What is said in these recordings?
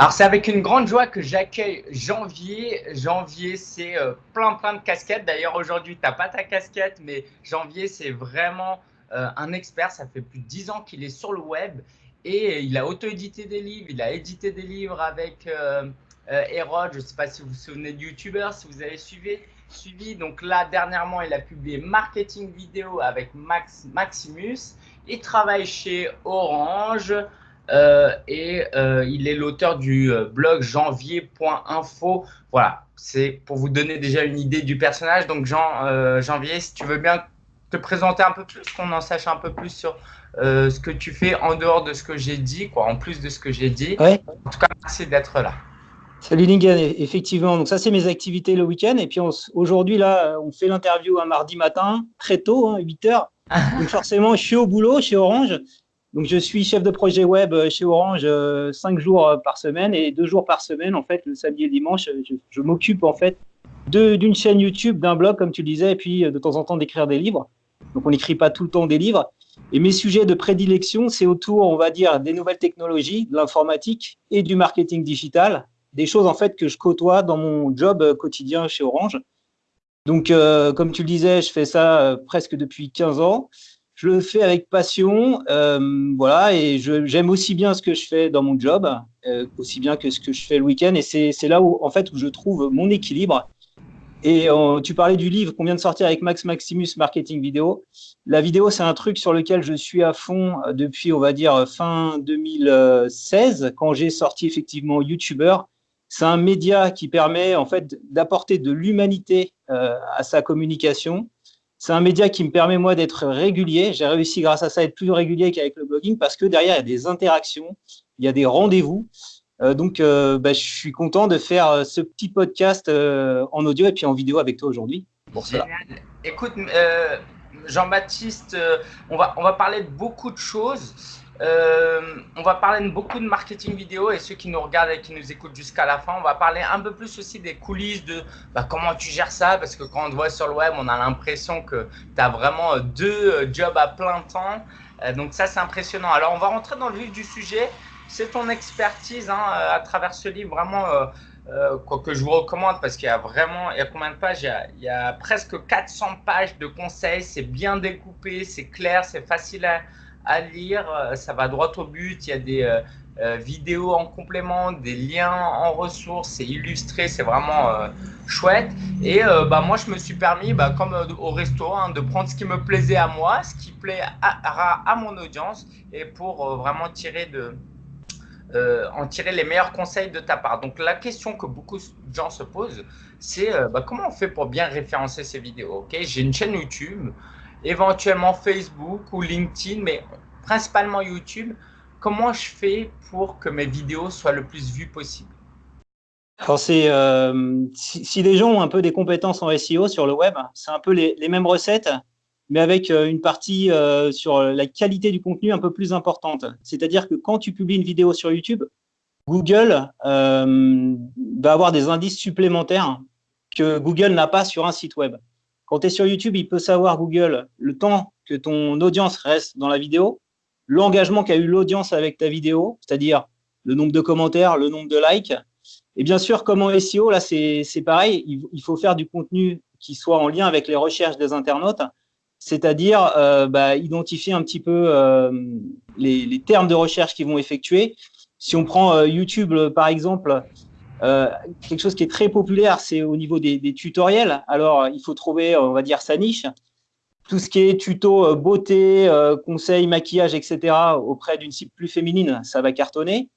Alors, c'est avec une grande joie que j'accueille Janvier. Janvier, c'est euh, plein, plein de casquettes. D'ailleurs, aujourd'hui, tu n'as pas ta casquette, mais Janvier, c'est vraiment euh, un expert. Ça fait plus de 10 ans qu'il est sur le web et il a auto-édité des livres. Il a édité des livres avec euh, Hérode. Je ne sais pas si vous vous souvenez de YouTuber, si vous avez suivi. suivi. Donc là, dernièrement, il a publié Marketing Vidéo avec Max, Maximus. Il travaille chez Orange. Euh, et euh, il est l'auteur du euh, blog janvier.info. Voilà, c'est pour vous donner déjà une idée du personnage. Donc Jean, Janvier, si tu veux bien te présenter un peu plus, qu'on en sache un peu plus sur ce que tu fais en dehors de ce que j'ai dit, quoi, en plus de ce que j'ai dit. Ouais. En tout cas, merci d'être là. Salut Lingen, effectivement. Donc ça, c'est mes activités le week-end. Et puis aujourd'hui, là, on fait l'interview un mardi matin, très tôt, 8 hein, heures. Donc forcément, je suis au boulot chez Orange. Donc, je suis chef de projet web euh, chez Orange euh, cinq jours euh, par semaine et deux jours par semaine, en fait, le samedi et le dimanche, je, m'occupe en fait d'une chaîne YouTube, d'un blog, comme tu le disais, et puis de temps en temps d'écrire des livres. Donc, on n'écrit pas tout le temps des livres. Et mes sujets de prédilection, c'est autour, on va dire, des nouvelles technologies, de l'informatique et du marketing digital, des choses en fait que je côtoie dans mon job quotidien chez Orange. Donc, comme tu le disais, je fais ça presque depuis 15 ans je le fais avec passion, euh, voilà, et j'aime aussi bien ce que je fais dans mon job, euh, aussi bien que ce que je fais le week-end, et c'est là où, en fait, où je trouve mon équilibre. Et euh, tu parlais du livre qu'on vient de sortir avec Max Maximus Marketing Vidéo. La vidéo, c'est un truc sur lequel je suis à fond depuis, on va dire, fin 2016, quand j'ai sorti effectivement YouTuber. C'est un média qui permet en fait d'apporter de l'humanité à sa communication c'est un média qui me permet, moi, d'être régulier. J'ai réussi, grâce à ça, à être plus régulier qu'avec le blogging parce que derrière, il y a des interactions, il y a des rendez-vous. Euh, donc, euh, bah, je suis content de faire euh, ce petit podcast en audio et puis en vidéo avec toi aujourd'hui. Pour cela. Écoute, Jean-Baptiste, on, va, on va parler de beaucoup de choses. Euh, on va parler beaucoup de marketing vidéo et ceux qui nous regardent et qui nous écoutent jusqu'à la fin, on va parler un peu plus aussi des coulisses de bah, comment tu gères ça parce que quand on te voit sur le web, on a l'impression que tu as vraiment deux euh, jobs à plein temps. Euh, donc ça, c'est impressionnant. Alors, on va rentrer dans le vif du sujet. C'est ton expertise hein, à travers ce livre, vraiment, quoi que je vous recommande parce qu'il y a vraiment, il y a combien de pages? Y a, il y a presque 400 pages de conseils. C'est bien découpé, c'est clair, c'est facile à à lire, euh, ça va droit au but, il y a des euh, euh, vidéos en complément, des liens en ressources, c'est illustré, c'est vraiment chouette. Et bah, moi, je me suis permis, bah, comme au resto, hein, de prendre ce qui me plaisait à moi, ce qui plaît à, mon audience, et pour vraiment tirer de, en tirer les meilleurs conseils de ta part. Donc la question que beaucoup de gens se posent, c'est bah, comment on fait pour bien référencer ces vidéos Ok, J'ai une chaîne YouTube, éventuellement Facebook ou LinkedIn, mais principalement YouTube. Comment je fais pour que mes vidéos soient le plus vues possible? Alors euh, si, les gens ont un peu des compétences en SEO sur le web, c'est un peu les, mêmes recettes, mais avec euh, une partie euh, sur la qualité du contenu un peu plus importante. C'est-à-dire que quand tu publies une vidéo sur YouTube, Google va avoir des indices supplémentaires que Google n'a pas sur un site web. Quand tu es sur YouTube, il peut savoir, Google, le temps que ton audience reste dans la vidéo, l'engagement qu'a eu l'audience avec ta vidéo, c'est-à-dire le nombre de commentaires, le nombre de likes. Et bien sûr, comme en SEO, là, c'est pareil, il, faut faire du contenu qui soit en lien avec les recherches des internautes, c'est-à-dire euh, bah, identifier un petit peu euh, les, termes de recherche qu'ils vont effectuer. Si on prend euh, YouTube, par exemple, euh, quelque chose qui est très populaire, c'est au niveau des, tutoriels. Alors, il faut trouver, on va dire, sa niche. Tout ce qui est tuto euh, beauté, euh, conseils, maquillage, etc., auprès d'une cible plus féminine, ça va cartonner.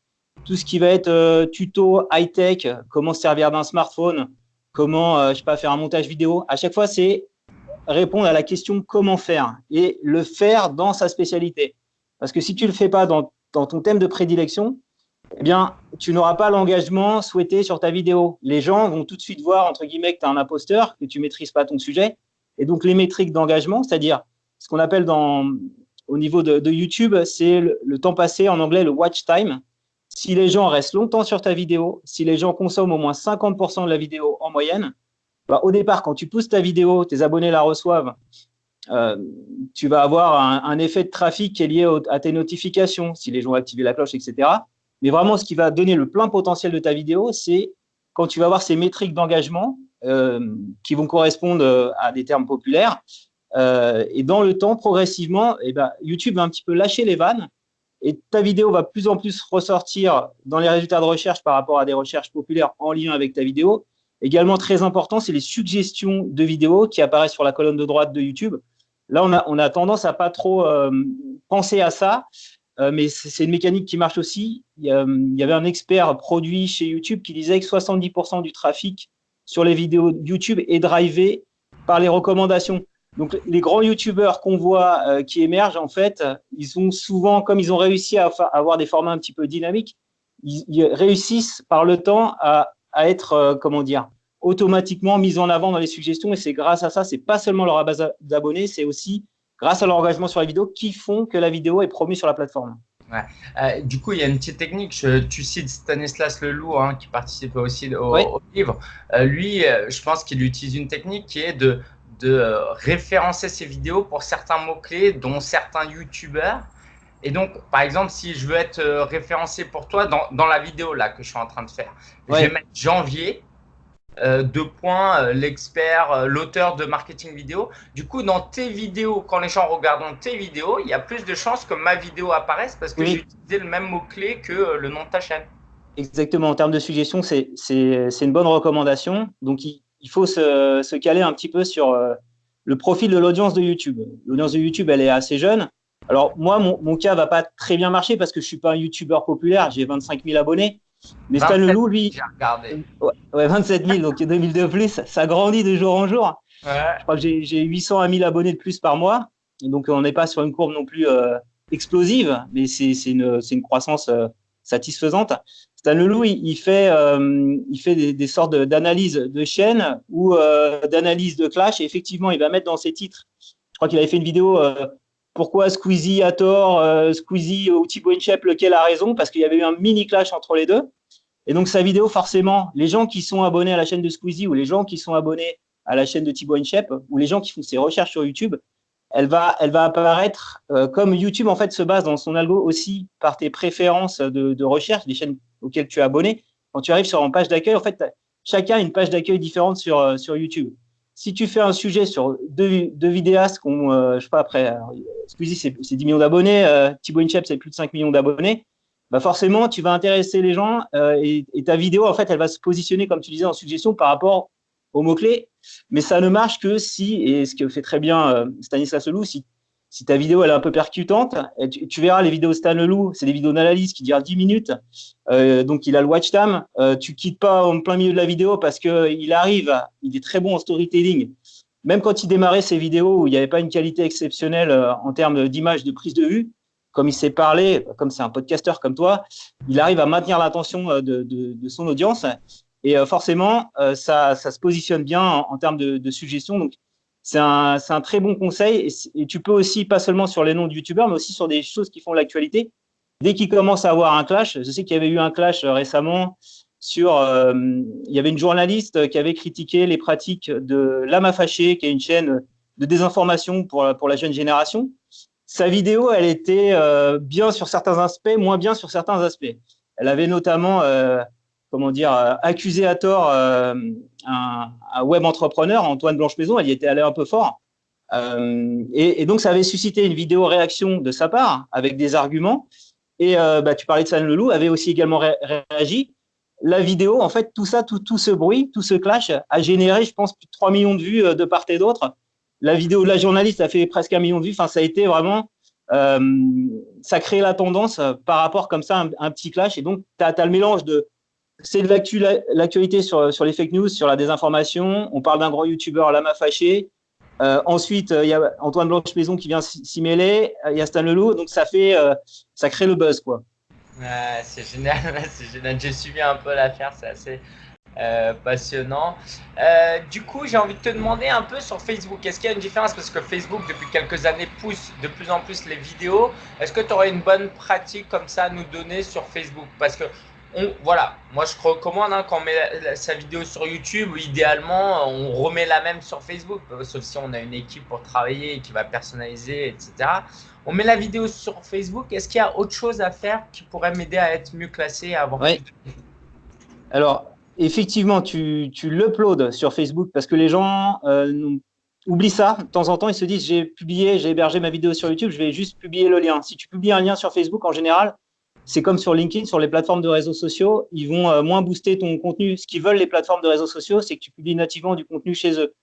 Tout ce qui va être tuto high-tech, comment servir d'un smartphone, comment, je sais pas, faire un montage vidéo. À chaque fois, c'est répondre à la question comment faire et le faire dans sa spécialité. Parce que si tu le fais pas dans ton thème de prédilection, eh bien, tu n'auras pas l'engagement souhaité sur ta vidéo. Les gens vont tout de suite voir, entre guillemets, que tu es un imposteur, que tu ne maîtrises pas ton sujet. Et donc, les métriques d'engagement, c'est-à-dire ce qu'on appelle dans, au niveau de, YouTube, c'est le, temps passé, en anglais, le watch time. Si les gens restent longtemps sur ta vidéo, si les gens consomment au moins 50% de la vidéo en moyenne, bah, au départ, quand tu pousses ta vidéo, tes abonnés la reçoivent, euh, tu vas avoir un, effet de trafic qui est lié à tes notifications, si les gens ont activé la cloche, etc. Mais vraiment, ce qui va donner le plein potentiel de ta vidéo, c'est quand tu vas avoir ces métriques d'engagement euh, qui vont correspondre euh, à des termes populaires. Euh, et dans le temps, progressivement, eh ben, YouTube va un petit peu lâcher les vannes et ta vidéo va plus en plus ressortir dans les résultats de recherche par rapport à des recherches populaires en lien avec ta vidéo. Également très important, c'est les suggestions de vidéos qui apparaissent sur la colonne de droite de YouTube. Là, on a, tendance à pas trop penser à ça, mais c'est une mécanique qui marche aussi. Il y, avait un expert produit chez YouTube qui disait que 70% du trafic sur les vidéos YouTube est drivé par les recommandations. Donc, les grands YouTubeurs qu'on voit euh, qui émergent, en fait, ils ont souvent, comme ils ont réussi à avoir des formats un petit peu dynamiques, ils, réussissent par le temps à, être, euh, comment dire, automatiquement mis en avant dans les suggestions. Et c'est grâce à ça, c'est pas seulement leur base d'abonnés, c'est aussi grâce à leur engagement sur la vidéo, qui font que la vidéo est promue sur la plateforme. Euh, du coup, il y a une petite technique. tu cites Stanislas Leloup, hein, qui participe aussi au, livre. Euh, lui, euh, je pense qu'il utilise une technique qui est de, de référencer ses vidéos pour certains mots-clés, dont certains YouTubeurs. Et donc, par exemple, si je veux être référencé pour toi dans, dans, la vidéo là que je suis en train de faire, je vais mettre janvier euh, deux points, euh, l'expert, euh, l'auteur de marketing vidéo. Du coup, dans tes vidéos, quand les gens regardent tes vidéos, il y a plus de chances que ma vidéo apparaisse parce que j'ai utilisé le même mot-clé que le nom de ta chaîne. Exactement. En termes de suggestion, c'est une bonne recommandation. Donc, il, faut se, se, caler un petit peu sur le profil de l'audience de YouTube. L'audience de YouTube, elle est assez jeune. Alors, moi, mon, mon cas va pas très bien marcher parce que je suis pas un YouTuber populaire. J'ai 25 000 abonnés. Mais Stan Leloup, lui, ouais, 27 000, donc 2000 de plus, ça grandit de jour en jour. Je crois que j'ai 800 à 1000 abonnés de plus par mois. Donc, on n'est pas sur une courbe non plus euh, explosive, mais c'est une, une, croissance euh, satisfaisante. Stan Leloup, il, il fait, euh, il fait des, des sortes d'analyses de chaînes ou d'analyse de clash. Et effectivement, il va mettre dans ses titres, je crois qu'il avait fait une vidéo pourquoi Squeezie a tort, euh, Squeezie ou Thibaut Inchep, lequel a raison, parce qu'il y avait eu un mini clash entre les deux. Et donc, sa vidéo, forcément, les gens qui sont abonnés à la chaîne de Squeezie ou les gens qui sont abonnés à la chaîne de Thibaut Inchep ou les gens qui font ses recherches sur YouTube, elle va, elle va apparaître euh, comme YouTube, en fait, se base dans son algo aussi par tes préférences de, recherche, des chaînes auxquelles tu es abonné. Quand tu arrives sur une page d'accueil, en fait, chacun a une page d'accueil différente sur, euh, sur YouTube si tu fais un sujet sur deux, deux vidéastes qui ont, euh, je sais pas, après, Squeezie, c'est 10 millions d'abonnés, euh, Thibaut Inchep, c'est plus de 5 millions d'abonnés, bah forcément, tu vas intéresser les gens euh, et, ta vidéo, en fait, elle va se positionner, comme tu disais, en suggestion par rapport aux mots-clés. Mais ça ne marche que si, et ce que fait très bien Stanislas Leloup, si si ta vidéo elle est un peu percutante, tu, verras les vidéos Stan Leloup, c'est des vidéos d'analyse qui durent 10 minutes, euh, donc il a le watch time. Euh, tu quittes pas en plein milieu de la vidéo parce que il arrive, il est très bon en storytelling. Même quand il démarrait ses vidéos où il n'y avait pas une qualité exceptionnelle euh, en termes d'image, de prise de vue, comme il sait parler, comme c'est un podcasteur comme toi, il arrive à maintenir l'attention euh, de, de, de, son audience. Et euh, forcément, ça, ça, se positionne bien en, en termes de, de suggestions. Donc, c'est un, très bon conseil. Et, tu peux aussi, pas seulement sur les noms de youtubeurs, mais aussi sur des choses qui font l'actualité. Dès qu'il commence à avoir un clash, je sais qu'il y avait eu un clash euh, récemment sur, euh, il y avait une journaliste qui avait critiqué les pratiques de Lama Fâché, qui est une chaîne de désinformation pour, pour la jeune génération. Sa vidéo, elle était euh, bien sur certains aspects, moins bien sur certains aspects. Elle avait notamment euh, comment dire, euh, accusé à tort euh, un, web entrepreneur, Antoine Blanche-Maison, elle y était allée un peu fort. Euh, et, donc, ça avait suscité une vidéo réaction de sa part avec des arguments. Et bah, tu parlais de San Leloup, avait aussi également réagi. La vidéo, en fait, tout ça, tout, tout ce bruit, tout ce clash a généré, je pense, plus de 3 millions de vues de part et d'autre. La vidéo de la journaliste a fait presque un million de vues. Enfin, ça a été vraiment euh, ça crée la tendance par rapport comme ça, un, un petit clash. Et donc, tu as, le mélange de c'est de l'actualité sur, sur les fake news, sur la désinformation. On parle d'un grand youtubeur, Lama Fâché. Euh, ensuite, il y a Antoine Blanche-Maison qui vient s'y mêler. Il y a Stan Leloup. Donc, ça, fait, euh, ça crée le buzz. quoi. c'est génial. c'est génial. J'ai suivi un peu l'affaire. C'est assez euh, passionnant. du coup, j'ai envie de te demander un peu sur Facebook. Est-ce qu'il y a une différence? Parce que Facebook, depuis quelques années, pousse de plus en plus les vidéos. Est-ce que tu aurais une bonne pratique comme ça à nous donner sur Facebook? Parce que voilà, moi je recommande hein, quand on met sa vidéo sur YouTube, idéalement on remet la même sur Facebook, sauf si on a une équipe pour travailler qui va personnaliser, etc. On met la vidéo sur Facebook. Est-ce qu'il y a autre chose à faire qui pourrait m'aider à être mieux classé, à avoir Alors, effectivement, tu, tu l'uploads sur Facebook parce que les gens euh, oublient ça. De temps en temps, ils se disent j'ai publié, j'ai hébergé ma vidéo sur YouTube, je vais juste publier le lien. Si tu publies un lien sur Facebook, en général, c'est comme sur LinkedIn, sur les plateformes de réseaux sociaux, ils vont euh, moins booster ton contenu. Ce qu'ils veulent, les plateformes de réseaux sociaux, c'est que tu publies nativement du contenu chez eux.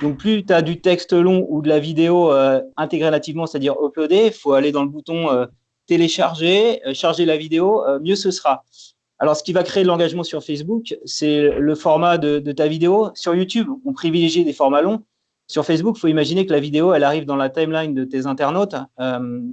Donc, plus tu as du texte long ou de la vidéo euh, intégrée nativement, c'est-à-dire uploader, il faut aller dans le bouton euh, télécharger, charger la vidéo, mieux ce sera. Alors, ce qui va créer de l'engagement sur Facebook, c'est le format de, de, ta vidéo. Sur YouTube, on privilégie des formats longs. Sur Facebook, il faut imaginer que la vidéo, elle arrive dans la timeline de tes internautes,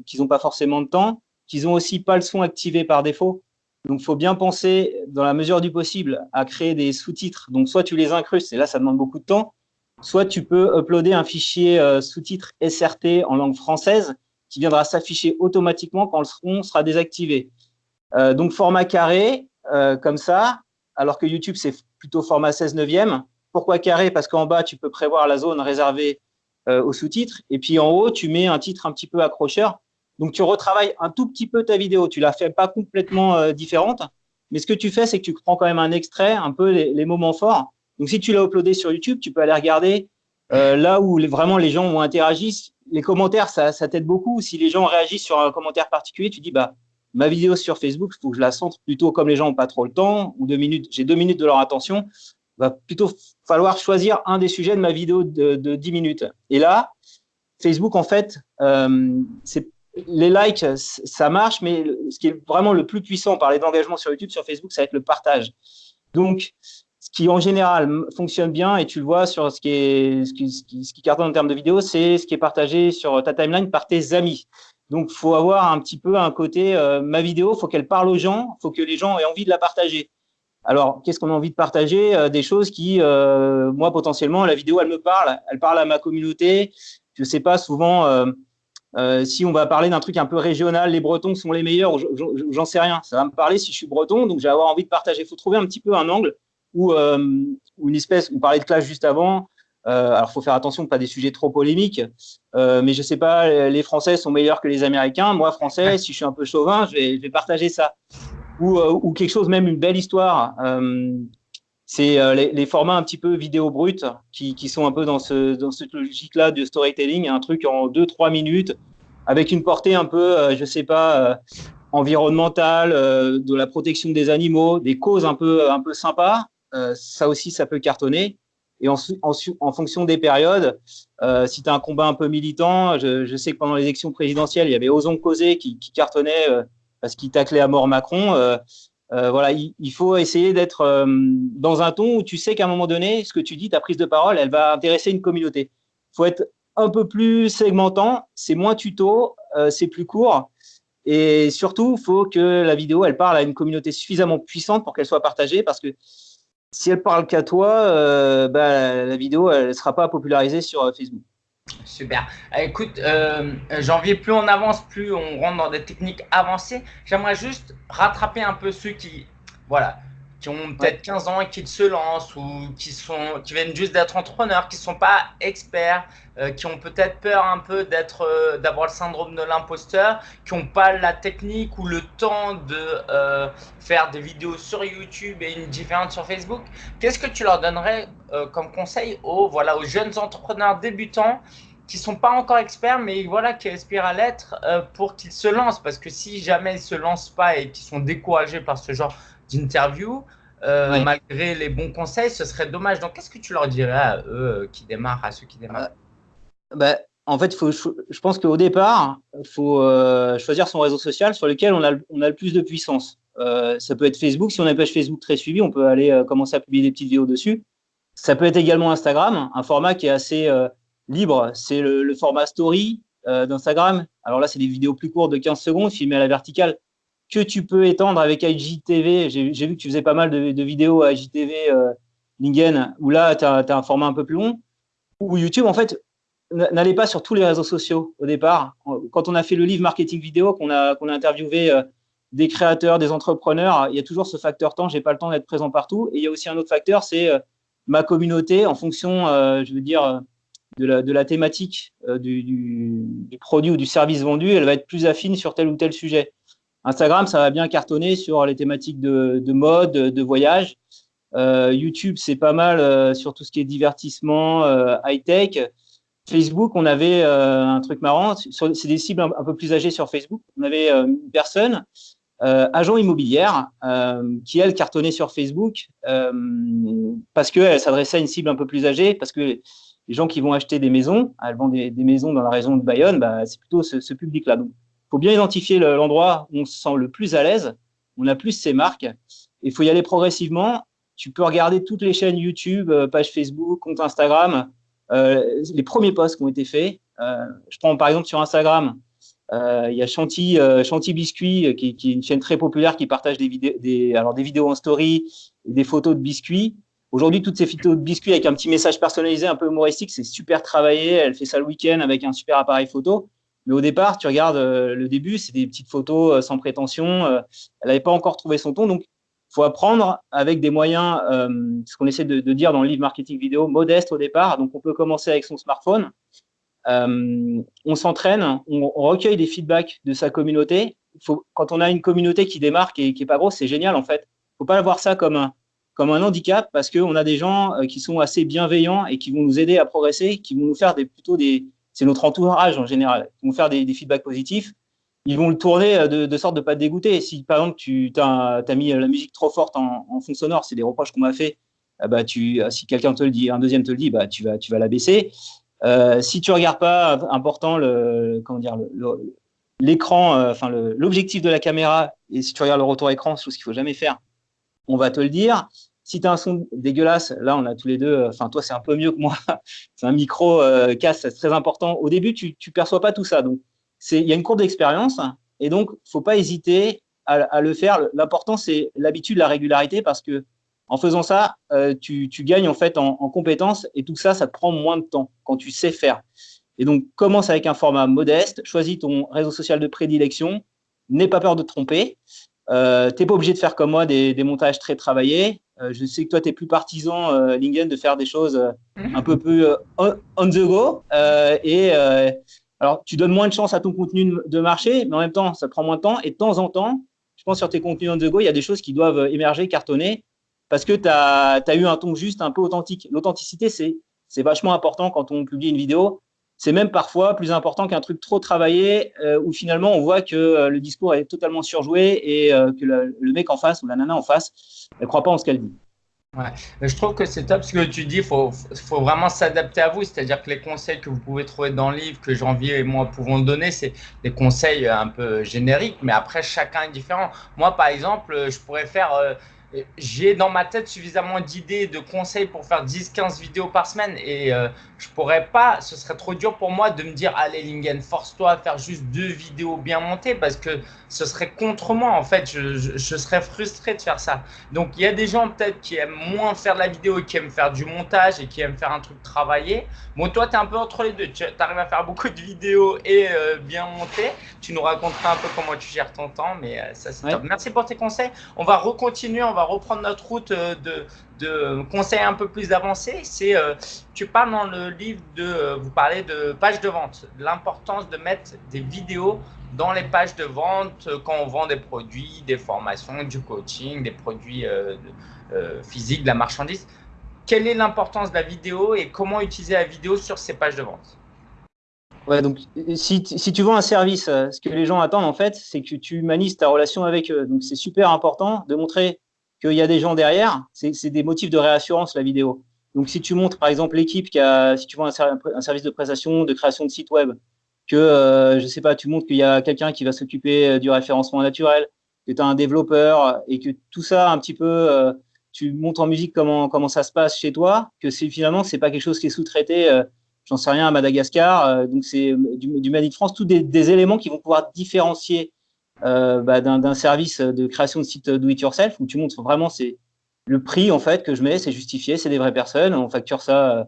qu'ils n'ont pas forcément de temps qu'ils n'ont aussi pas le son activé par défaut. Donc, il faut bien penser, dans la mesure du possible, à créer des sous-titres. Donc, soit tu les incrustes, et là, ça demande beaucoup de temps, soit tu peux uploader un fichier euh, sous-titre SRT en langue française qui viendra s'afficher automatiquement quand le son sera désactivé. Euh, donc, format carré, euh, comme ça, alors que YouTube, c'est plutôt format 16 neuvième. Pourquoi carré? Parce qu'en bas, tu peux prévoir la zone réservée aux sous-titres. Et puis, en haut, tu mets un titre un petit peu accrocheur donc, tu retravailles un tout petit peu ta vidéo. Tu la fais pas complètement euh, différente, mais ce que tu fais, c'est que tu prends quand même un extrait, un peu les, moments forts. Donc, si tu l'as uploadé sur YouTube, tu peux aller regarder euh, là où vraiment les gens ont interagi. Les commentaires, ça, t'aide beaucoup. Si les gens réagissent sur un commentaire particulier, tu dis, bah, ma vidéo sur Facebook, il faut que je la centre plutôt comme les gens n'ont pas trop le temps, ou deux minutes, j'ai deux minutes de leur attention, va plutôt falloir choisir un des sujets de ma vidéo de, de 10 minutes. Et là, Facebook, en fait, euh, c'est les likes, ça marche, mais ce qui est vraiment le plus puissant, parler d'engagement sur YouTube, sur Facebook, ça va être le partage. Donc, ce qui en général fonctionne bien, et tu le vois sur ce qui, est, ce qui, ce qui, cartonne en termes de vidéos, c'est ce qui est partagé sur ta timeline par tes amis. Donc, faut avoir un petit peu un côté, euh, ma vidéo, faut qu'elle parle aux gens, faut que les gens aient envie de la partager. Alors, qu'est-ce qu'on a envie de partager? Euh, Des choses qui, euh, moi, potentiellement, la vidéo, elle me parle, elle parle à ma communauté. Je sais pas, souvent, euh, si on va parler d'un truc un peu régional, les Bretons sont les meilleurs, j'en sais rien. Ça va me parler si je suis breton, donc j'ai avoir envie de partager. Il faut trouver un petit peu un angle ou euh, une espèce. On parlait de clash juste avant. Euh, alors, il faut faire attention, pas des sujets trop polémiques. mais je sais pas, les Français sont meilleurs que les Américains. Moi, Français, si je suis un peu chauvin, je vais, partager ça. Ou, quelque chose, même une belle histoire. C'est les, formats un petit peu vidéo brut qui, sont un peu dans, ce, dans cette logique-là de storytelling, un truc en 2-3 minutes avec une portée un peu, euh, je sais pas, euh, environnementale, euh, de la protection des animaux, des causes un peu, un peu sympas. ça aussi, ça peut cartonner. Et en, en, fonction des périodes, si tu as un combat un peu militant, je, sais que pendant les élections présidentielles, il y avait Osons causer qui, qui cartonnait parce qu'il taclait à mort Macron. Voilà, il, faut essayer d'être dans un ton où tu sais qu'à un moment donné, ce que tu dis, ta prise de parole, elle va intéresser une communauté. Il faut être un peu plus segmentant, c'est moins tuto, euh, c'est plus court. Et surtout, il faut que la vidéo, elle parle à une communauté suffisamment puissante pour qu'elle soit partagée, parce que si elle parle qu'à toi, euh, bah, la vidéo, elle ne sera pas popularisée sur euh, Facebook. Super. Écoute, janvier, plus on avance, plus on rentre dans des techniques avancées. J'aimerais juste rattraper un peu ceux qui, voilà, qui ont peut-être 15 ans et qui se lancent ou qui, sont, qui viennent juste d'être entrepreneurs, qui ne sont pas experts, euh, qui ont peut-être peur un peu d'être, euh, d'avoir le syndrome de l'imposteur, qui n'ont pas la technique ou le temps de euh, faire des vidéos sur YouTube et une différente sur Facebook. Qu'est-ce que tu leur donnerais comme conseil aux, voilà, aux jeunes entrepreneurs débutants qui sont pas encore experts, mais voilà, qui aspirent à l'être pour qu'ils se lancent? Parce que si jamais ils ne se lancent pas et qu'ils sont découragés par ce genre d'interview, euh, malgré les bons conseils, ce serait dommage. Donc, qu'est-ce que tu leur dirais à eux euh, qui démarrent, à ceux qui démarrent? Euh, bah, En fait, faut, je pense qu'au départ, il faut choisir son réseau social sur lequel on a, on a le plus de puissance. ça peut être Facebook. Si on a une page Facebook très suivie, on peut aller commencer à publier des petites vidéos dessus. Ça peut être également Instagram, un format qui est assez libre. C'est le, le, format story d'Instagram. Alors là, c'est des vidéos plus courtes de 15 secondes, filmées à la verticale que tu peux étendre avec IGTV. J'ai vu que tu faisais pas mal de, vidéos à IGTV, euh, Lingen, où là, tu as, un format un peu plus long. Ou YouTube, en fait, n'allez pas sur tous les réseaux sociaux au départ. Quand on a fait le livre marketing vidéo, qu'on a, interviewé euh, des créateurs, des entrepreneurs, il y a toujours ce facteur temps, j'ai pas le temps d'être présent partout. Et il y a aussi un autre facteur, c'est ma communauté en fonction, je veux dire, de la, thématique du, produit ou du service vendu, elle va être plus affine sur tel ou tel sujet. Instagram, ça va bien cartonner sur les thématiques de, mode, de voyage. Euh, YouTube, c'est pas mal euh, sur tout ce qui est divertissement, euh, high-tech. Facebook, on avait un truc marrant. C'est des cibles un, peu plus âgées sur Facebook. On avait une personne, agent immobilière, qui, elle, cartonnait sur Facebook parce qu'elle s'adressait à une cible un peu plus âgée, parce que les gens qui vont acheter des maisons, elles vendent des, maisons dans la région de Bayonne, bah, c'est plutôt ce, public-là. Faut bien identifier l'endroit où on se sent le plus à l'aise, on a plus ses marques. Il faut y aller progressivement tu peux regarder toutes les chaînes YouTube, euh, page Facebook, compte Instagram, euh, les premiers posts qui ont été faits. Euh, je prends par exemple sur Instagram, il y a Chanty, Chanty Biscuit, qui, est une chaîne très populaire qui partage des, vidéos, alors des vidéos en story, des photos de biscuits. Aujourd'hui, toutes ces photos de biscuits avec un petit message personnalisé un peu humoristique, c'est super travaillé. Elle fait ça le week-end avec un super appareil photo. Mais au départ, tu regardes le début, c'est des petites photos sans prétention. elle n'avait pas encore trouvé son ton. Donc, il faut apprendre avec des moyens, euh, ce qu'on essaie de, dire dans le livre marketing vidéo, modeste au départ. Donc, on peut commencer avec son smartphone. Euh, on s'entraîne, on, recueille des feedbacks de sa communauté. Quand on a une communauté qui démarque et qui n'est pas grosse, c'est génial en fait. Il ne faut pas voir ça comme un, comme un handicap parce qu'on a des gens euh, qui sont assez bienveillants et qui vont nous aider à progresser, qui vont nous faire des, plutôt des. C'est notre entourage en général, qui vont faire des feedbacks positifs ils vont le tourner euh, de, sorte de pas te dégoûter. Si par exemple tu as, mis la musique trop forte en, fond sonore, c'est des reproches qu'on m'a fait. Ah bah, tu, si quelqu'un te le dit, un deuxième te le dit, bah, tu vas, tu vas la baisser. Euh, si tu regardes pas important le, comment dire, l'écran, euh, enfin l'objectif de la caméra, et si tu regardes le retour écran, chose qu'il faut jamais faire, on va te le dire. Si tu as un son dégueulasse, là on a tous les deux, enfin toi c'est un peu mieux que moi, c'est un micro casse, c'est très important. Au début tu, tu perçois pas tout ça, donc il y a une courbe d'expérience et donc, il ne faut pas hésiter à, le faire. L'important, c'est l'habitude, la régularité, parce que en faisant ça, euh, tu, gagnes en fait en, compétences et tout ça, ça te prend moins de temps quand tu sais faire. Et donc, commence avec un format modeste, choisis ton réseau social de prédilection, n'aie pas peur de te tromper. Euh, tu n'es pas obligé de faire comme moi des, montages très travaillés. Euh, je sais que toi, tu es plus partisan, Lingen, de faire des choses mhm. un peu plus on, on, the go. et alors, tu donnes moins de chance à ton contenu de marché, mais en même temps, ça prend moins de temps. Et de temps en temps, je pense sur tes contenus on the go, il y a des choses qui doivent émerger, cartonner, parce que tu as, eu un ton juste, un peu authentique. L'authenticité, c'est vachement important quand on publie une vidéo. C'est même parfois plus important qu'un truc trop travaillé euh, où finalement on voit que euh, le discours est totalement surjoué et euh, que le, mec en face ou la nana en face ne croit pas en ce qu'elle dit. Ouais. je trouve que c'est top ce que tu dis. Il faut, vraiment s'adapter à vous. C'est-à-dire que les conseils que vous pouvez trouver dans le livre, que Janvier et moi pouvons donner, c'est des conseils un peu génériques. Mais après, chacun est différent. Moi, par exemple, je pourrais faire j'ai dans ma tête suffisamment d'idées, de conseils pour faire 10-15 vidéos par semaine et euh, je pourrais pas, ce serait trop dur pour moi de me dire allez Lingen, force-toi à faire juste deux vidéos bien montées parce que ce serait contre moi en fait, je, serais frustré de faire ça. Donc il y a des gens peut-être qui aiment moins faire de la vidéo et qui aiment faire du montage et qui aiment faire un truc travaillé. Bon toi tu es un peu entre les deux, tu arrives à faire beaucoup de vidéos et euh, bien monter. Tu nous raconteras un peu comment tu gères ton temps mais euh, ça c'est top. Merci pour tes conseils. On va recontinuer, on va reprendre notre route euh, de, de conseils un peu plus avancés. C'est, euh, tu parles dans le livre de, euh, vous parlez de pages de vente, l'importance de mettre des vidéos dans les pages de vente quand on vend des produits, des formations, du coaching, des produits physiques, de la marchandise. Quelle est l'importance de la vidéo et comment utiliser la vidéo sur ces pages de vente? Ouais, donc si, si, tu vends un service, ce que les gens attendent en fait, c'est que tu humanises ta relation avec eux. Donc c'est super important de montrer qu'il y a des gens derrière, c'est des motifs de réassurance, la vidéo. Donc, si tu montres, par exemple, l'équipe qui a, si tu vois un, service de prestation, de création de site web, que, euh, je sais pas, tu montres qu'il y a quelqu'un qui va s'occuper euh, du référencement naturel, que tu as un développeur et que tout ça, un petit peu, euh, tu montres en musique comment, comment ça se passe chez toi, que c'est finalement, c'est pas quelque chose qui est sous-traité, j'en sais rien, à Madagascar, donc c'est du, du Made France, tous des, éléments qui vont pouvoir différencier euh, bah, d'un service de création de site do it yourself où tu montres vraiment c'est le prix en fait que je mets, c'est justifié, c'est des vraies personnes, on facture ça,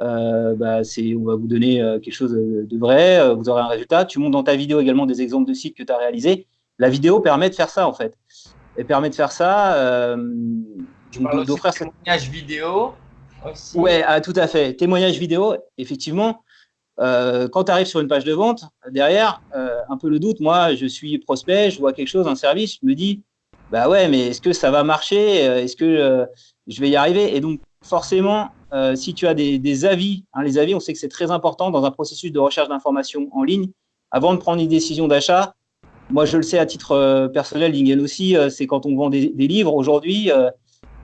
euh, bah, on va vous donner euh, quelque chose de vrai, vous aurez un résultat. Tu montres dans ta vidéo également des exemples de sites que tu as réalisés. La vidéo permet de faire ça, en fait. Elle permet de faire ça. Euh, d'offrir témoignage vidéo aussi? Ouais, ah, tout à fait. Témoignage vidéo, effectivement. Euh, quand tu arrives sur une page de vente, derrière, euh, un peu le doute, moi, je suis prospect, je vois quelque chose, un service, je me dis, bah ouais, mais est-ce que ça va marcher Est-ce que je vais y arriver? Et donc, forcément, si tu as des, avis, hein, les avis, on sait que c'est très important dans un processus de recherche d'informations en ligne, avant de prendre une décision d'achat, moi, je le sais à titre euh, personnel, Lingen aussi, euh, c'est quand on vend des, livres. Aujourd'hui,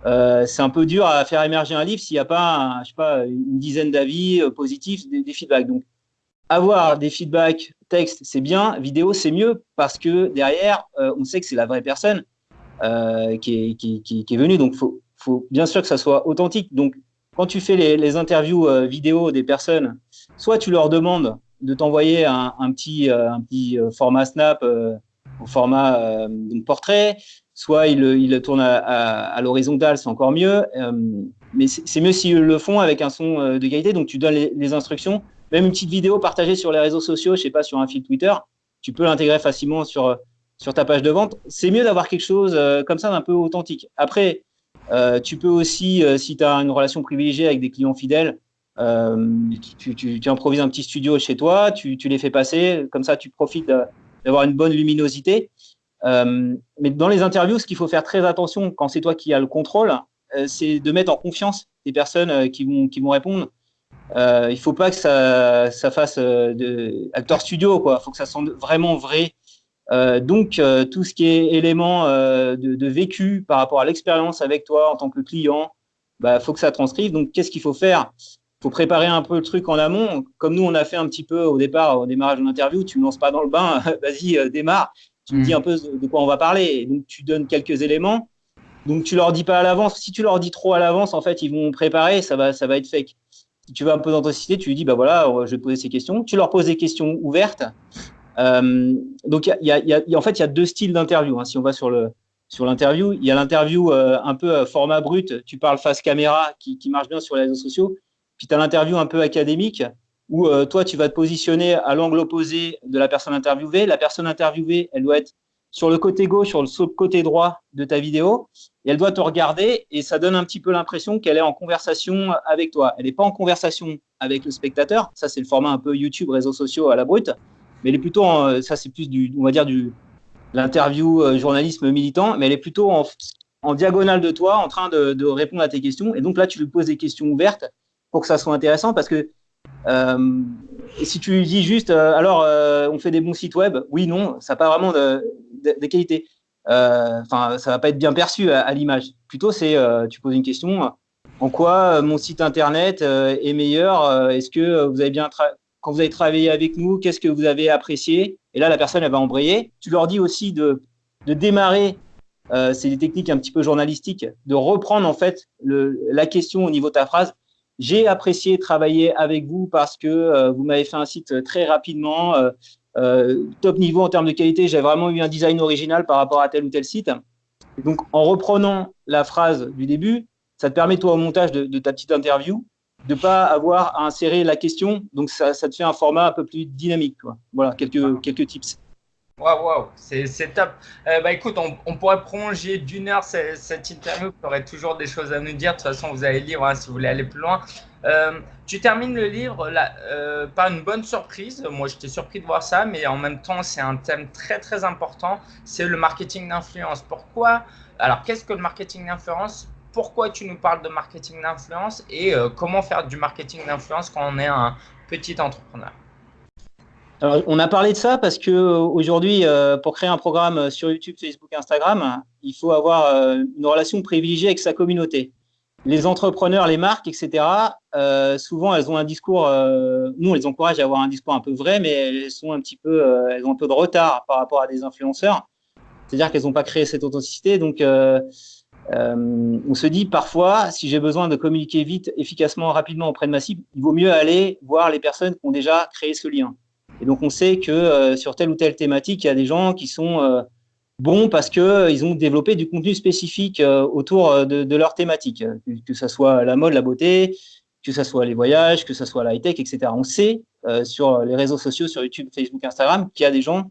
euh, c'est un peu dur à faire émerger un livre s'il n'y a pas, je sais pas, une dizaine d'avis positifs, des, feedbacks. Donc, avoir des feedbacks texte, c'est bien, vidéo, c'est mieux parce que derrière, on sait que c'est la vraie personne qui, est, venue. Donc, il faut, bien sûr que ça soit authentique. Donc, quand tu fais les, interviews vidéo des personnes, soit tu leur demandes de t'envoyer un, petit, un petit euh, euh, format Snap euh, au format portrait, soit ils il tournent à, l'horizontale, c'est encore mieux. mais c'est mieux s'ils le font avec un son de qualité. Donc, tu donnes les, instructions. Même une petite vidéo partagée sur les réseaux sociaux, je sais pas, sur un fil Twitter, tu peux l'intégrer facilement sur, sur ta page de vente. C'est mieux d'avoir quelque chose comme ça d'un peu authentique. Après, tu peux aussi, si tu as une relation privilégiée avec des clients fidèles, euh, tu, tu, improvises un petit studio chez toi, tu, les fais passer, comme ça tu profites d'avoir une bonne luminosité. Euh, mais dans les interviews, ce qu'il faut faire très attention quand c'est toi qui as le contrôle, euh, c'est de mettre en confiance les personnes qui vont, qui vont répondre. il ne faut pas que ça, ça fasse acteur studio. Il faut que ça sente vraiment vrai. donc, tout ce qui est élément de, vécu par rapport à l'expérience avec toi en tant que client, il bah, faut que ça transcrive. Donc, qu'est-ce qu'il faut faire? Faut préparer un peu le truc en amont. Comme nous, on a fait un petit peu au départ, au démarrage de l'interview, tu ne me lances pas dans le bain, vas-y, euh, démarre. Tu me dis mm. un peu de quoi on va parler. donc, tu donnes quelques éléments. Donc, tu leur dis pas à l'avance. Si tu leur dis trop à l'avance, en fait, ils vont préparer, ça va, ça va être fake. Si tu veux un peu d'authenticité, tu lui dis, bah voilà, je vais poser ces questions. Tu leur poses des questions ouvertes. Euh, donc, y a, y a, en fait, il y a deux styles d'interview. Hein, si on va sur le sur l'interview, il y a l'interview euh, un peu format brut. Tu parles face caméra, qui, qui marche bien sur les réseaux sociaux. Puis tu as l'interview un peu académique où euh, toi, tu vas te positionner à l'angle opposé de la personne interviewée. La personne interviewée, elle doit être sur le côté gauche, sur le côté droit de ta vidéo, et elle doit te regarder, et ça donne un petit peu l'impression qu'elle est en conversation avec toi. Elle n'est pas en conversation avec le spectateur, ça c'est le format un peu YouTube, réseaux sociaux à la brute, mais elle est plutôt, en, ça c'est plus du, on va dire du l'interview euh, journalisme militant, mais elle est plutôt en, en diagonale de toi, en train de, de répondre à tes questions, et donc là tu lui poses des questions ouvertes, pour que ça soit intéressant parce que si tu dis juste, euh, alors euh, on fait des bons sites web, oui, non, ça n'a pas vraiment de, de, qualité. Enfin, ça va pas être bien perçu à, l'image. Plutôt, c'est tu poses une question en quoi mon site internet est meilleur Est-ce que vous avez bien quand vous avez travaillé avec nous, qu'est-ce que vous avez apprécié? Et là, la personne, elle va embrayer. Tu leur dis aussi de, de démarrer, c'est des techniques un petit peu journalistiques, de reprendre en fait la question au niveau de ta phrase j'ai apprécié travailler avec vous parce que euh, vous m'avez fait un site très rapidement, euh, euh, top niveau en termes de qualité. J'ai vraiment eu un design original par rapport à tel ou tel site. donc, en reprenant la phrase du début, ça te permet, toi, au montage de, ta petite interview, de ne pas avoir à insérer la question. Donc, ça, ça, te fait un format un peu plus dynamique. Quoi. Voilà, quelques, quelques tips. Waouh, wow, c'est top. Euh, bah, écoute, on, pourrait prolonger d'une heure cette, interview. Tu aurais toujours des choses à nous dire. De toute façon, vous avez le livre hein, si vous voulez aller plus loin. Euh, tu termines le livre là, euh, par une bonne surprise. Moi, j'étais surpris de voir ça, mais en même temps, c'est un thème très, très important. C'est le marketing d'influence. Pourquoi? Alors, qu'est-ce que le marketing d'influence? Pourquoi tu nous parles de marketing d'influence? Et comment faire du marketing d'influence quand on est un petit entrepreneur? Alors, on a parlé de ça parce que euh, aujourd'hui, euh, pour créer un programme sur YouTube, Facebook, Instagram, il faut avoir euh, une relation privilégiée avec sa communauté. Les entrepreneurs, les marques, etc., souvent, elles ont un discours, nous, on les encourage à avoir un discours un peu vrai, mais elles sont un petit peu, elles ont un peu de retard par rapport à des influenceurs. C'est-à-dire qu'elles n'ont pas créé cette authenticité. Donc, on se dit parfois, si j'ai besoin de communiquer vite, efficacement, rapidement auprès de ma cible, il vaut mieux aller voir les personnes qui ont déjà créé ce lien. Et donc, on sait que euh, sur telle ou telle thématique, il y a des gens qui sont euh, bons parce qu'ils euh, ont développé du contenu spécifique autour de, leur thématique, que ce soit la mode, la beauté, que ce soit les voyages, que ce soit la high-tech, etc. On sait sur les réseaux sociaux, sur YouTube, Facebook, Instagram, qu'il y a des gens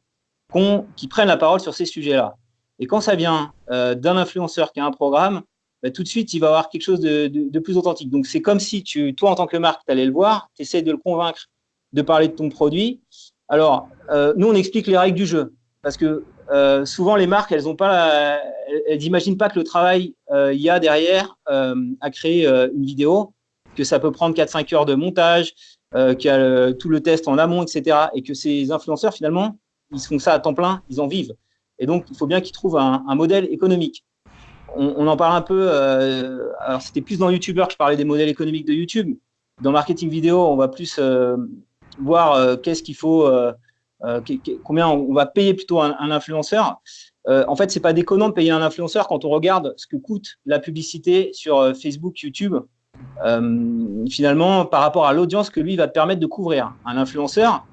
qui prennent la parole sur ces sujets-là. Et quand ça vient d'un influenceur qui a un programme, bah, tout de suite, il va avoir quelque chose de, plus authentique. Donc, c'est comme si tu, toi, en tant que marque, tu allais le voir, tu essaies de le convaincre de parler de ton produit. Alors, euh, nous, on explique les règles du jeu. Parce que euh, souvent, les marques, elles n'imaginent pas que le travail il y a derrière à créer une vidéo, que ça peut prendre 4-5 heures de montage, qu'il y a tout le test en amont, etc. Et que ces influenceurs, finalement, ils font ça à temps plein, ils en vivent. Et donc, il faut bien qu'ils trouvent un, modèle économique. On, en parle un peu, euh, alors c'était plus dans YouTuber que je parlais des modèles économiques de YouTube. Dans marketing vidéo, on va plus euh, voir euh, qu'est-ce qu'il faut, combien on va payer plutôt un, influenceur. en fait, c'est pas déconnant de payer un influenceur quand on regarde ce que coûte la publicité sur Facebook, YouTube, finalement, par rapport à l'audience que lui va te permettre de couvrir. Un influenceur,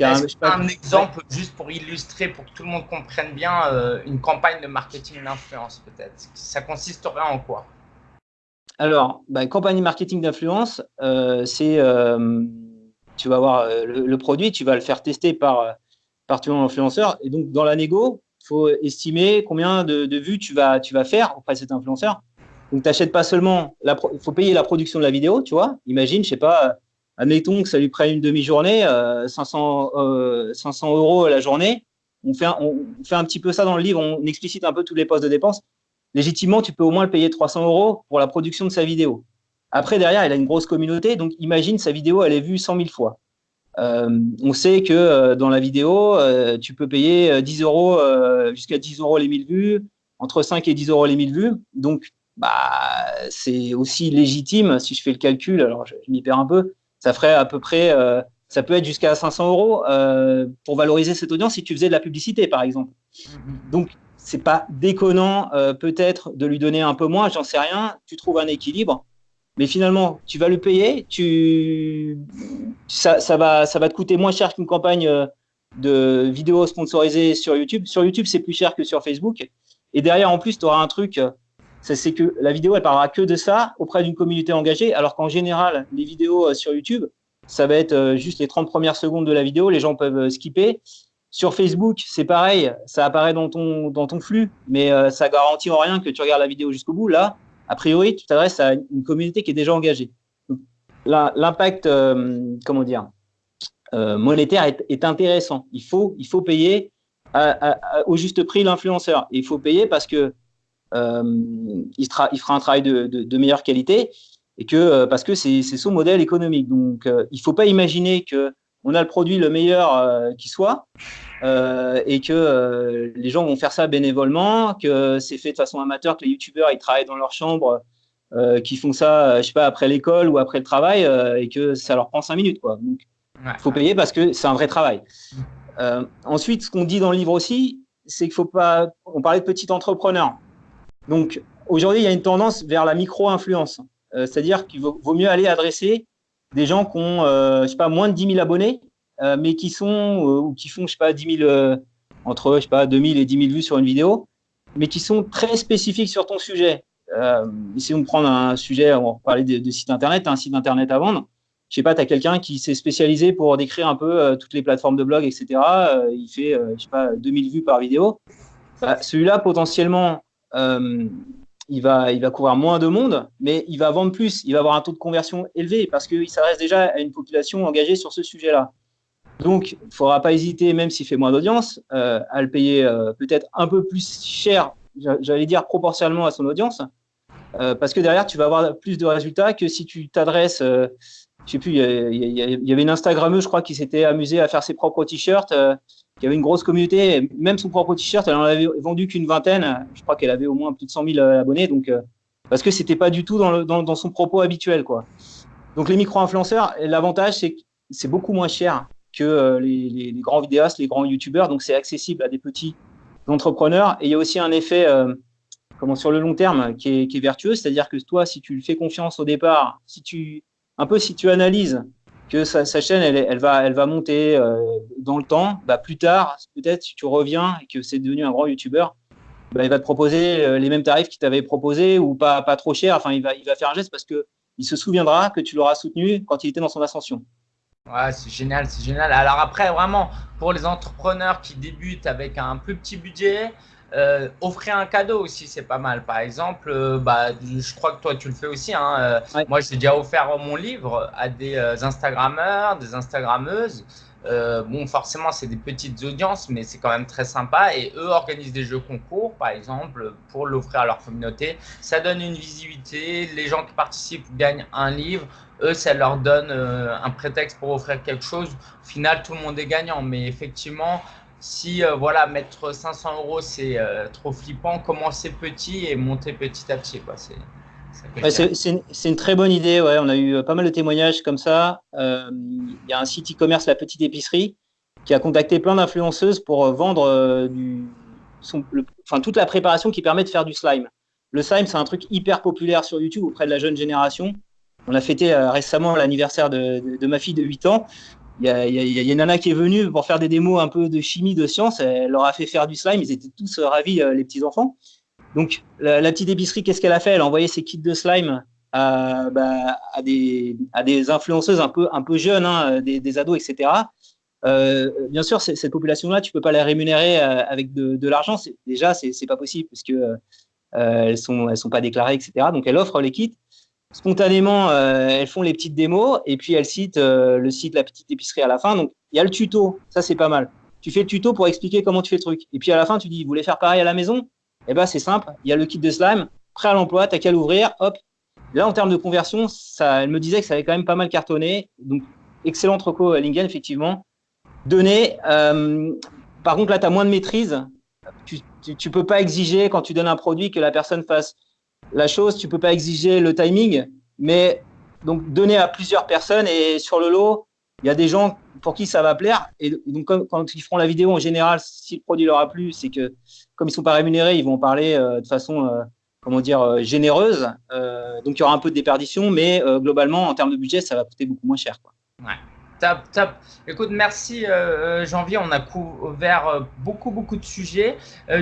un, exemple juste pour illustrer, pour que tout le monde comprenne bien euh, une campagne de marketing d'influence peut-être? Ça consisterait en quoi? Alors, bah, campagne marketing d'influence, euh, c'est euh, tu vas avoir le, produit, tu vas le faire tester par, par ton influenceur. Et donc, dans la négo, il faut estimer combien de, vues tu vas, tu vas faire auprès de cet influenceur. Donc, tu n'achètes pas seulement, il faut payer la production de la vidéo, tu vois. Imagine, je sais pas, admettons que ça lui prenne une demi-journée, 500, euh, 500 euh, euros la journée. On fait, un, on fait un petit peu ça dans le livre, on explicite un peu tous les postes de dépenses. Légitimement, tu peux au moins le payer 300 euros pour la production de sa vidéo. Après, derrière, il a une grosse communauté, donc imagine sa vidéo, elle est vue 100 000 fois. Euh, on sait que dans la vidéo, tu peux payer 10 euros jusqu'à 10 euros les 1000 vues, entre 5 et 10 euros les 1000 vues. Donc, bah, c'est aussi légitime, si je fais le calcul, alors je m'y perds un peu, ça ferait à peu près, euh, ça peut être jusqu'à 500 euros euh, pour valoriser cette audience si tu faisais de la publicité, par exemple. Mm-hmm. Donc, c'est pas déconnant euh, peut-être de lui donner un peu moins, j'en sais rien. Tu trouves un équilibre, mais finalement, tu vas le payer, tu, ça, ça va, ça va te coûter moins cher qu'une campagne de vidéos sponsorisées sur YouTube. Sur YouTube, c'est plus cher que sur Facebook. Et derrière, en plus, tu auras un truc c'est que la vidéo, elle parlera que de ça auprès d'une communauté engagée, alors qu'en général, les vidéos euh, sur YouTube, ça va être euh, juste les 30 premières secondes de la vidéo, les gens peuvent euh, skipper. Sur Facebook, c'est pareil, ça apparaît dans ton, dans ton flux, mais ça garantit en rien que tu regardes la vidéo jusqu'au bout. Là, a priori, tu t'adresses à une communauté qui est déjà engagée. L'impact, comment dire, monétaire est, intéressant. Il faut, il faut payer au juste prix l'influenceur. Il faut payer parce que euh, il, fera un travail de, meilleure qualité et que euh, parce que c'est son modèle économique. Donc, euh, il ne faut pas imaginer que on a le produit le meilleur qui soit et que les gens vont faire ça bénévolement, que c'est fait de façon amateur, que les youtubeurs ils travaillent dans leur chambre, qui font ça, je sais pas, après l'école ou après le travail et que ça leur prend cinq minutes. Quoi. Donc, faut payer parce que c'est un vrai travail. ensuite, ce qu'on dit dans le livre aussi, c'est qu'il faut pas. On parlait de petit entrepreneur. Donc, aujourd'hui, il y a une tendance vers la micro-influence. Euh, c'est-à-dire qu'il vaut, mieux aller adresser des gens qui ont, euh, je sais pas, moins de 10 000 abonnés, euh, mais qui sont, ou qui font, je sais pas, 10 000, entre, je sais pas, 2 000 et 10 000 vues sur une vidéo, mais qui sont très spécifiques sur ton sujet. essayons de prendre un sujet, on va parler de, site internet, un site internet à vendre. Je sais pas, tu as quelqu'un qui s'est spécialisé pour décrire un peu toutes les plateformes de blog, etc. il fait, je sais pas, 2000 vues par vidéo. Bah, celui-là, potentiellement, euh, il, va, il va couvrir moins de monde, mais il va vendre plus, il va avoir un taux de conversion élevé parce qu'il s'adresse déjà à une population engagée sur ce sujet-là. Donc, il ne faudra pas hésiter, même s'il fait moins d'audience, euh, à le payer euh, peut-être un peu plus cher, j'allais dire proportionnellement à son audience, parce que derrière, tu vas avoir plus de résultats que si tu t'adresses, je sais plus, il y, avait une Instagrammeuse, je crois, qui s'était amusée à faire ses propres t-shirts il y avait une grosse communauté, même son propre t-shirt, elle en avait vendu qu'une vingtaine. Je crois qu'elle avait au moins plus de 100 000 abonnés, donc euh, parce que c'était pas du tout dans, le, dans, son propos habituel, quoi. Donc les micro-influenceurs, l'avantage c'est que c'est beaucoup moins cher que euh, les, grands vidéastes, les grands youtubeurs, donc c'est accessible à des petits entrepreneurs. Et il y a aussi un effet, euh, comment sur le long terme, qui est, vertueux, c'est-à-dire que toi, si tu lui fais confiance au départ, si tu un peu si tu analyses que sa, chaîne, elle, va, elle va monter euh, dans le temps. Bah, plus tard, peut-être, si tu reviens et que c'est devenu un grand YouTuber, bah, il va te proposer les mêmes tarifs qu'il t'avait proposé ou pas, pas trop cher. Enfin, il va, il va faire un geste parce qu'il se souviendra que tu l'auras soutenu quand il était dans son ascension. Ouais, c'est génial, c'est génial. Alors après, vraiment, pour les entrepreneurs qui débutent avec un plus petit budget, euh, offrir un cadeau aussi, c'est pas mal. Par exemple, euh, bah, je crois que toi, tu le fais aussi. Hein, euh, Moi, j'ai déjà offert mon livre à des Instagrammeurs, des Instagrammeuses. Bon, forcément, c'est des petites audiences, mais c'est quand même très sympa. Et eux organisent des jeux concours, par exemple, pour l'offrir à leur communauté. Ça donne une visibilité. Les gens qui participent gagnent un livre. Eux, ça leur donne un prétexte pour offrir quelque chose. Au final, tout le monde est gagnant. Mais effectivement, si euh, voilà, mettre 500 euros, c'est euh, trop flippant, commencer petit et monter petit à petit. c'est une, très bonne idée. Ouais. On a eu euh, pas mal de témoignages comme ça. Il y a un site e-commerce, La Petite Épicerie, qui a contacté plein d'influenceuses pour vendre du, enfin, toute la préparation qui permet de faire du slime. Le slime, c'est un truc hyper populaire sur YouTube auprès de la jeune génération. On a fêté récemment l'anniversaire de, ma fille de 8 ans. Il y, a, une nana qui est venue pour faire des démos un peu de chimie, de science. Elle leur a fait faire du slime. Ils étaient tous ravis, euh, les petits enfants. Donc, la, petite épicerie, qu'est-ce qu'elle a fait? Elle a envoyé ses kits de slime à, bah, des, influenceuses un peu, un peu jeunes, hein, des, ados, etc. Euh, bien sûr, cette population-là, tu peux pas la rémunérer euh, avec de, l'argent. Déjà, c'est pas possible parce que elles sont, elles sont pas déclarées, etc. Donc, elle offre les kits spontanément, euh, elles font les petites démos et puis elles citent euh, le site La Petite Épicerie à la fin. Donc, il y a le tuto, ça c'est pas mal. Tu fais le tuto pour expliquer comment tu fais le truc. Et puis à la fin, tu dis, vous voulez faire pareil à la maison? Eh ben c'est simple, il y a le kit de slime, prêt à l'emploi, t'as qu'à l'ouvrir, hop. Là, en termes de conversion, ça, elle me disait que ça avait quand même pas mal cartonné. Donc, excellent à Lingen, effectivement. Donner. Euh, par contre, là, tu as moins de maîtrise. Tu ne peux pas exiger, quand tu donnes un produit, que la personne fasse la chose, tu peux pas exiger le timing, mais donc donner à plusieurs personnes et sur le lot, il y a des gens pour qui ça va plaire. Et donc, quand ils feront la vidéo, en général, si le produit leur a plu, c'est que comme ils sont pas rémunérés, ils vont en parler euh, de façon, euh, comment dire, euh, généreuse. donc, il y aura un peu de déperdition, mais globalement, en termes de budget, ça va coûter beaucoup moins cher. Top, top. Écoute, merci euh, euh, Janvier. On a couvert euh, beaucoup, beaucoup de sujets.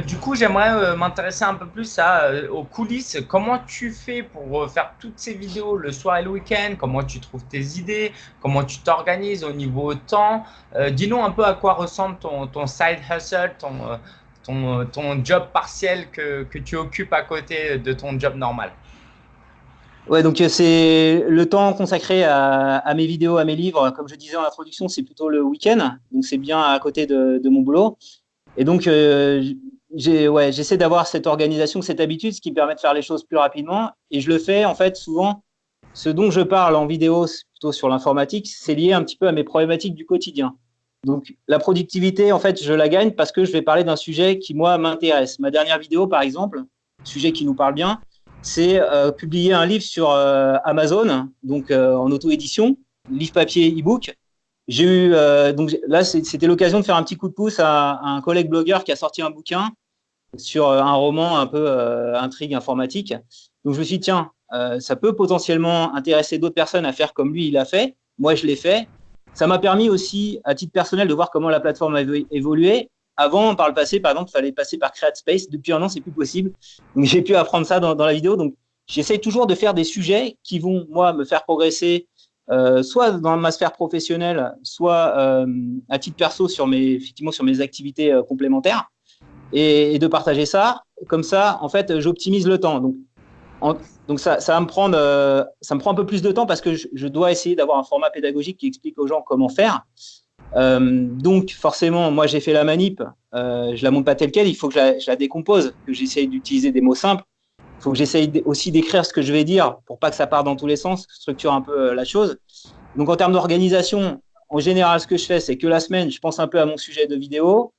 du coup, j'aimerais m'intéresser un peu plus à, aux coulisses. Comment tu fais pour faire toutes ces vidéos le soir et le week-end? Comment tu trouves tes idées? Comment tu t'organises au niveau temps? Dis-nous un peu à quoi ressemble ton, ton side hustle, ton, ton, ton job partiel que, que tu occupes à côté de ton job normal. Ouais, donc euh, c'est le temps consacré à, mes vidéos, à mes livres. Comme je disais en introduction, c'est plutôt le week-end, donc c'est bien à côté de, mon boulot. Et donc, euh, j'essaie d'avoir cette organisation, cette habitude, ce qui me permet de faire les choses plus rapidement. Et je le fais en fait souvent. Ce dont je parle en vidéo, plutôt sur l'informatique, c'est lié un petit peu à mes problématiques du quotidien. Donc, la productivité, en fait, je la gagne parce que je vais parler d'un sujet qui, moi, m'intéresse. Ma dernière vidéo, par exemple, sujet qui nous parle bien, c'est euh, publier un livre sur euh, Amazon, donc euh, en auto-édition, livre papier e-book. J'ai eu donc là c'était l'occasion de faire un petit coup de pouce à, un collègue blogueur qui a sorti un bouquin sur un roman un peu intrigue informatique. Donc je me suis dit tiens ça peut potentiellement intéresser d'autres personnes à faire comme lui il a fait. Moi je l'ai fait. Ça m'a permis aussi à titre personnel de voir comment la plateforme a évolué avant, par le passé, par exemple, il fallait passer par CreateSpace. Depuis un an, c'est plus possible. Donc, j'ai pu apprendre ça dans, la vidéo. Donc, j'essaie toujours de faire des sujets qui vont, moi, me faire progresser, euh, soit dans ma sphère professionnelle, soit euh, à titre perso sur mes, effectivement, sur mes activités euh, complémentaires, et, de partager ça. Comme ça, en fait, j'optimise le temps. Donc, donc ça, ça, va me prendre, ça me prend un peu plus de temps parce que je, je dois essayer d'avoir un format pédagogique qui explique aux gens comment faire. Euh, donc forcément, moi j'ai fait la manip, euh, je la monte pas telle quelle, il faut que je la, décompose, que j'essaye d'utiliser des mots simples. Il faut que j'essaye aussi d'écrire ce que je vais dire pour pas que ça parte dans tous les sens, structure un peu euh, la chose. Donc en termes d'organisation, en général, ce que je fais, c'est que la semaine, je pense un peu à mon sujet de vidéo.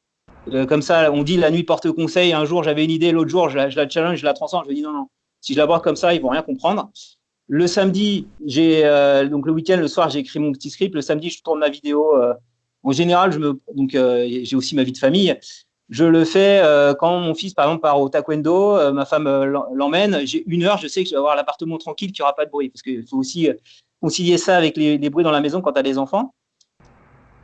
comme ça, on dit la nuit porte conseil. Un jour, j'avais une idée, l'autre jour, je la, challenge, je la transforme. Je me dis non, non. Si je la vois comme ça, ils vont rien comprendre. Le samedi, j'ai donc le week-end, le soir, j'ai écrit mon petit script. Le samedi, je tourne ma vidéo en général, euh, j'ai aussi ma vie de famille. Je le fais euh, quand mon fils, par exemple, part au taekwondo, euh, ma femme l'emmène. J'ai une heure, je sais que je vais avoir l'appartement tranquille, qu'il n'y aura pas de bruit, parce qu'il faut aussi concilier ça avec les, bruits dans la maison quand tu as des enfants.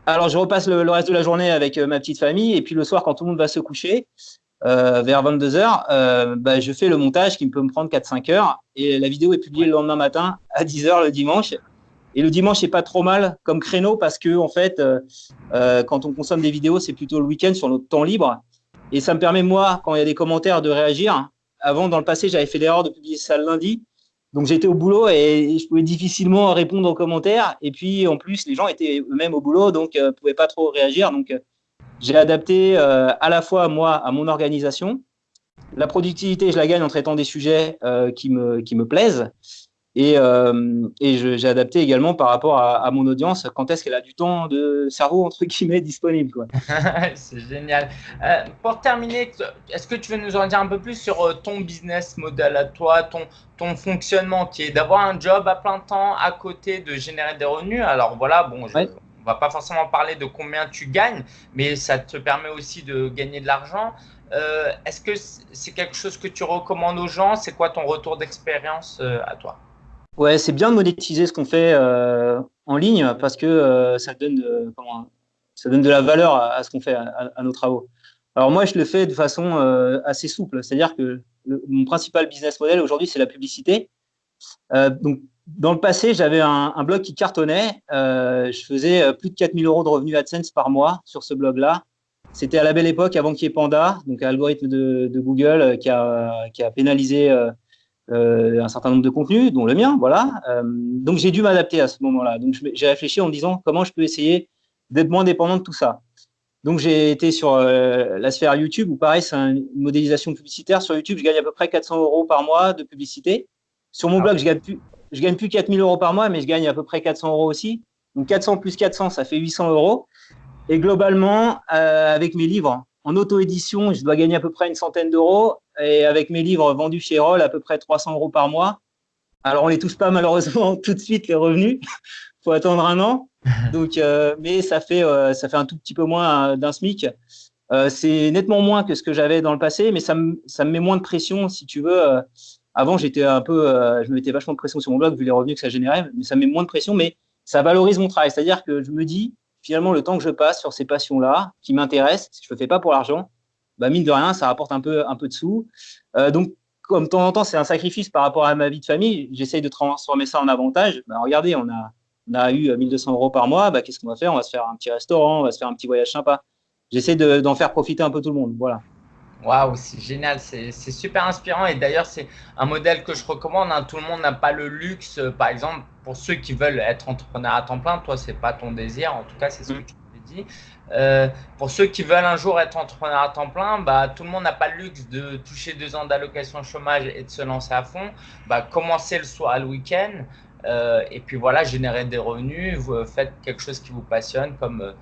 Alors, je repasse le, reste de la journée avec ma petite famille, et puis le soir, quand tout le monde va se coucher, vers 22 h bah, je fais le montage qui peut me prendre 4-5 heures, et la vidéo est publiée le lendemain matin à 10 h le dimanche. Et le dimanche, c'est pas trop mal comme créneau parce que, en fait, euh, euh, quand on consomme des vidéos, c'est plutôt le week-end sur notre temps libre. Et ça me permet, moi, quand il y a des commentaires, de réagir. Avant, dans le passé, j'avais fait l'erreur de publier ça le lundi. Donc, j'étais au boulot et je pouvais difficilement répondre aux commentaires. Et puis, en plus, les gens étaient eux-mêmes au boulot, donc ne pouvaient pas trop réagir. Donc, j'ai adapté à la fois, moi, à mon organisation. La productivité, je la gagne en traitant des sujets qui, me, qui me plaisent. Et, euh, et j'ai adapté également par rapport à, mon audience, quand est-ce qu'elle a du temps de cerveau, entre guillemets, disponible. C'est génial. Euh, pour terminer, est-ce que tu veux nous en dire un peu plus sur euh, ton business model à toi, ton, ton fonctionnement qui est d'avoir un job à plein temps à côté de générer des revenus? Alors voilà, bon, je, on va pas forcément parler de combien tu gagnes, mais ça te permet aussi de gagner de l'argent. Euh, est-ce que c'est quelque chose que tu recommandes aux gens? C'est quoi ton retour d'expérience à toi? Ouais, c'est bien de monétiser ce qu'on fait euh, en ligne parce que euh, ça, donne de, ça donne de la valeur à, ce qu'on fait, à, nos travaux. Alors moi, je le fais de façon euh, assez souple, c'est-à-dire que mon principal business model aujourd'hui, c'est la publicité. donc, dans le passé, j'avais un, blog qui cartonnait. je faisais plus de 4000 euros de revenus AdSense par mois sur ce blog-là. C'était à la belle époque, avant qu'il y ait Panda, donc un algorithme de, de Google qui a, qui a pénalisé euh, un certain nombre de contenus, dont le mien, voilà. Euh, donc j'ai dû m'adapter à ce moment-là. Donc j'ai réfléchi en me disant comment je peux essayer d'être moins dépendant de tout ça. Donc j'ai été sur euh, la sphère YouTube où pareil c'est une modélisation publicitaire. Sur YouTube je gagne à peu près 400 euros par mois de publicité. Sur mon ah blog je gagne plus je gagne plus 4000 euros par mois mais je gagne à peu près 400 euros aussi. Donc 400 plus 400 ça fait 800 euros. Et globalement avec mes livres en auto-édition, je dois gagner à peu près une centaine d'euros. Et avec mes livres vendus chez Roll, à peu près 300 euros par mois. Alors, on ne les touche pas malheureusement tout de suite, les revenus. Il faut attendre un an. Donc, euh, mais ça fait, euh, ça fait un tout petit peu moins euh, d'un SMIC. c'est nettement moins que ce que j'avais dans le passé, mais ça me, ça me met moins de pression, si tu veux. avant, j'étais un peu, je me mettais vachement de pression sur mon blog vu les revenus que ça générait, mais ça me met moins de pression, mais ça valorise mon travail. C'est-à-dire que je me dis, finalement, le temps que je passe sur ces passions-là, qui m'intéressent, si je ne le fais pas pour l'argent, bah, mine de rien, ça rapporte un peu, un peu de sous. Euh, donc, comme de temps en temps, c'est un sacrifice par rapport à ma vie de famille, j'essaye de transformer ça en avantage. Bah, regardez, on a, on a eu 1200 euros par mois, bah, qu'est-ce qu'on va faire? On va se faire un petit restaurant, on va se faire un petit voyage sympa. J'essaie d'en faire profiter un peu tout le monde. Voilà. Waouh, c'est génial, c'est super inspirant et d'ailleurs c'est un modèle que je recommande. Hein. Tout le monde n'a pas le luxe, euh, par exemple, pour ceux qui veulent être entrepreneur à temps plein, toi c'est pas ton désir, en tout cas c'est ce que mm. tu m'as Euh, pour ceux qui veulent un jour être entrepreneur à temps plein, bah, tout le monde n'a pas le luxe de toucher deux ans d'allocation chômage et de se lancer à fond. Bah, commencez le soir, le week-end euh, et puis voilà, générer des revenus. Vous faites quelque chose qui vous passionne comme euh,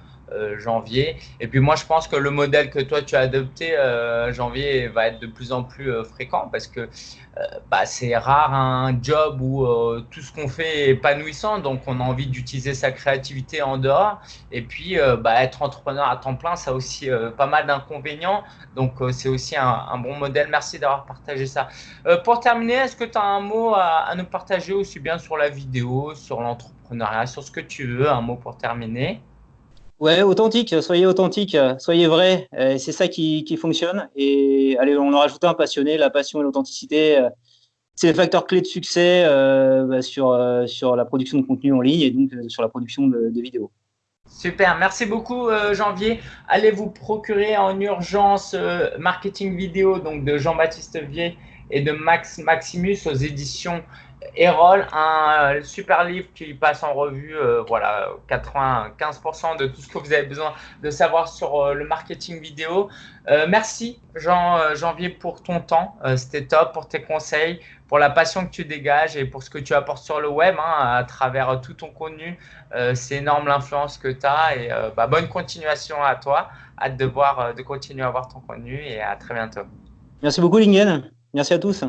janvier. Et puis moi, je pense que le modèle que toi tu as adopté, euh, janvier, va être de plus en plus euh, fréquent parce que bah, c'est rare un job où tout ce qu'on fait est épanouissant, donc on a envie d'utiliser sa créativité en dehors. Et puis, bah, être entrepreneur à temps plein, ça a aussi pas mal d'inconvénients. Donc, c'est aussi un, bon modèle. Merci d'avoir partagé ça. pour terminer, est-ce que tu as un mot à nous partager aussi bien sur la vidéo, sur l'entrepreneuriat, sur ce que tu veux, un mot pour terminer Ouais, authentique, soyez authentique, soyez vrai, euh, c'est ça qui, fonctionne. Et allez, on en rajoute un passionné, la passion et l'authenticité, euh, c'est les facteurs clés de succès euh, bah, sur, la production de contenu en ligne et donc sur la production de, vidéos. Super, merci beaucoup Janvier. Allez vous procurer en urgence marketing vidéo donc de Jean-Baptiste Vier et de Max Maximus aux éditions Erol, un euh, super livre qui passe en revue euh, voilà, 95% de tout ce que vous avez besoin de savoir sur euh, le marketing vidéo. merci Jean, Janvier pour ton temps, c'était top, pour tes conseils, pour la passion que tu dégages et pour ce que tu apportes sur le web hein, à travers tout ton contenu. C'est énorme l'influence que tu as et bah, bonne continuation à toi. Hâte de, voir, de continuer à voir ton contenu et à très bientôt. Merci beaucoup Lingen, merci à tous.